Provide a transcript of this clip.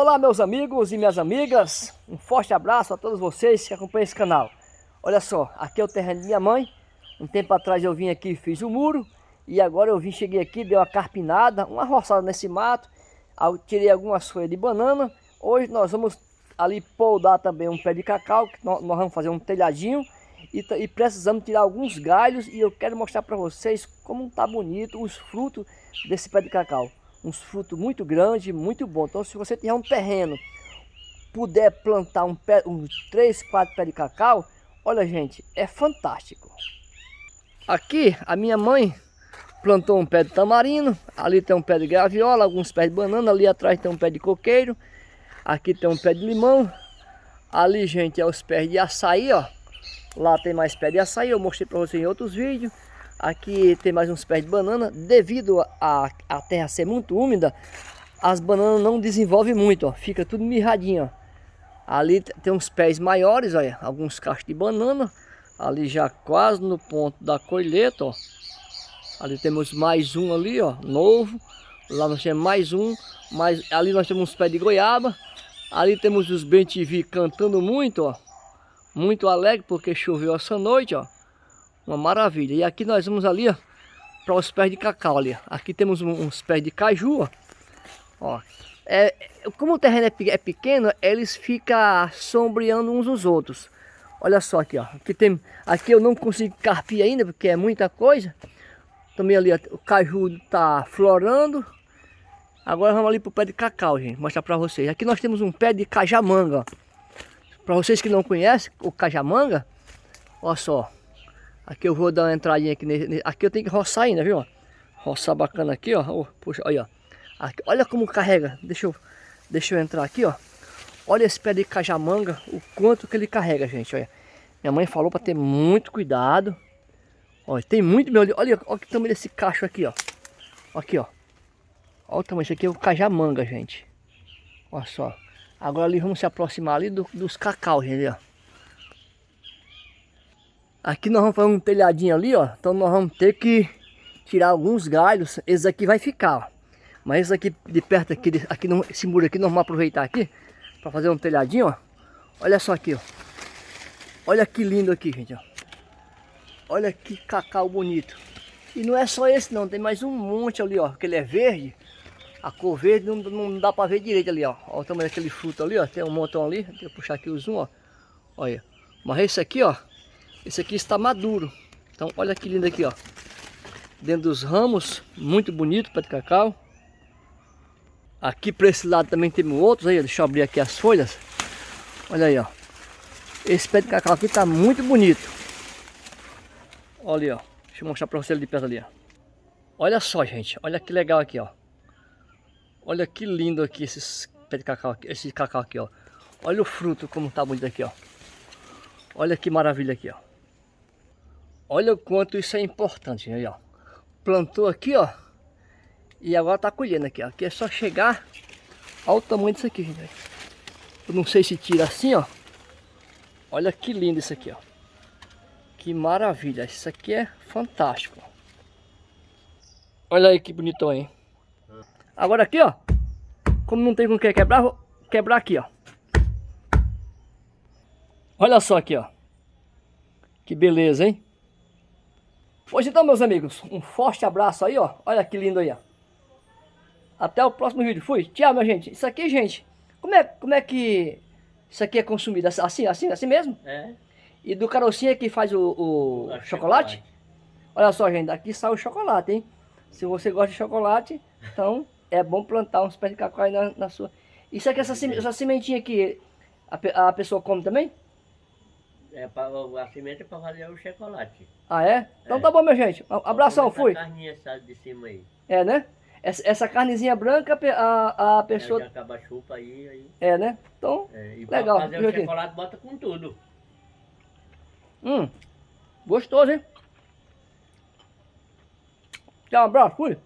Olá meus amigos e minhas amigas, um forte abraço a todos vocês que acompanham esse canal. Olha só, aqui é o terreno de minha mãe, um tempo atrás eu vim aqui e fiz o muro, e agora eu vim, cheguei aqui, dei uma carpinada, uma roçada nesse mato, tirei algumas folhas de banana, hoje nós vamos ali poldar também um pé de cacau, que nós, nós vamos fazer um telhadinho, e, e, precisamos tirar alguns galhos, e eu quero mostrar para vocês como tá bonito os frutos desse pé de cacau uns frutos muito grandes, muito bom. Então se você tiver um terreno, puder plantar um pé, uns 3, 4 pés de cacau, olha gente, é fantástico. Aqui a minha mãe plantou um pé de tamarino, ali tem um pé de graviola, alguns pés de banana, ali atrás tem um pé de coqueiro, aqui tem um pé de limão, ali gente é os pés de açaí, ó. Lá tem mais pé de açaí, eu mostrei para vocês em outros vídeos. Aqui tem mais uns pés de banana. Devido a, a terra ser muito úmida, as bananas não desenvolvem muito, ó. Fica tudo mirradinho, ó. Ali tem uns pés maiores, olha. Alguns cachos de banana. Ali já quase no ponto da colheita, ó. Ali temos mais um ali, ó, novo. Lá nós temos mais um. Mas ali nós temos uns pés de goiaba. Ali temos os bentivi cantando muito, ó. Muito alegre porque choveu essa noite, ó. Uma maravilha. E aqui nós vamos ali, ó, para os pés de cacau ali. Aqui temos uns pés de caju, ó. ó. É, como o terreno é, é pequeno, eles ficam sombreando uns os outros. Olha só aqui, ó. Aqui, tem, aqui eu não consigo carpir ainda, porque é muita coisa. Também ali, ó, o caju está florando. Agora vamos ali para o pé de cacau, gente. Mostrar para vocês. Aqui nós temos um pé de cajamanga, Para vocês que não conhecem o cajamanga, olha só. Aqui eu vou dar uma entradinha aqui. Nesse, aqui eu tenho que roçar ainda, viu? Roçar bacana aqui, ó. Oh, puxa, olha, ó. Aqui, olha como carrega. Deixa eu, deixa eu entrar aqui, ó. Olha esse pé de cajamanga, o quanto que ele carrega, gente, olha. Minha mãe falou para ter muito cuidado. Olha, tem muito meu. Olha, olha o tamanho desse cacho aqui, ó. Aqui, ó. Olha o tamanho, isso aqui é o cajamanga, gente. Olha só. Agora ali vamos se aproximar ali do, dos cacau, gente, ó. Aqui nós vamos fazer um telhadinho ali, ó. Então nós vamos ter que tirar alguns galhos. Esse aqui vai ficar, ó. Mas esse aqui de perto aqui, aqui no, esse muro aqui, nós vamos aproveitar aqui para fazer um telhadinho, ó. Olha só aqui, ó. Olha que lindo aqui, gente, ó. Olha que cacau bonito. E não é só esse não, tem mais um monte ali, ó. Que ele é verde. A cor verde não, não dá para ver direito ali, ó. Olha o tamanho daquele fruto ali, ó. Tem um montão ali. Deixa eu puxar aqui o zoom, ó. Olha. Mas esse aqui, ó. Esse aqui está maduro. Então olha que lindo aqui, ó. Dentro dos ramos, muito bonito pé de cacau. Aqui para esse lado também tem outros aí, deixa eu abrir aqui as folhas. Olha aí, ó. Esse pé de cacau aqui está muito bonito. Olha aí, ó. Deixa eu mostrar para você de perto ali, ó. Olha só, gente. Olha que legal aqui, ó. Olha que lindo aqui esses pé de cacau aqui, esse cacau aqui, ó. Olha o fruto como tá bonito aqui, ó. Olha que maravilha aqui, ó. Olha o quanto isso é importante, aí, ó. Plantou aqui, ó. E agora tá colhendo aqui, ó. Aqui é só chegar ao tamanho disso aqui, gente. Eu não sei se tira assim, ó. Olha que lindo isso aqui, ó. Que maravilha. Isso aqui é fantástico. Olha aí que bonitão, hein. Agora aqui, ó. Como não tem com que quebrar, vou quebrar aqui, ó. Olha só aqui, ó. Que beleza, hein? Pois então, meus amigos, um forte abraço aí, ó. Olha que lindo aí, ó. Até o próximo vídeo. Fui. Tchau, minha gente. Isso aqui, gente, como é, como é que isso aqui é consumido? Assim, assim, assim mesmo? É. E do carocinho que faz o, o chocolate? chocolate? Olha só, gente, aqui sai o chocolate, hein? Se você gosta de chocolate, então é bom plantar uns pés de cacau aí na, na sua... Isso aqui, essa, essa sementinha aqui, a, a pessoa come também? É pra, a semente é para fazer o chocolate. Ah, é? Então é. tá bom, minha gente. abração, fui. carninha de cima aí. É, né? Essa, essa carnezinha branca, a, a pessoa... É, acaba a chupa aí, aí. É, né? Então, é, e legal. fazer o chocolate, bota com tudo. Hum, gostoso, hein? Tchau, um abraço, fui.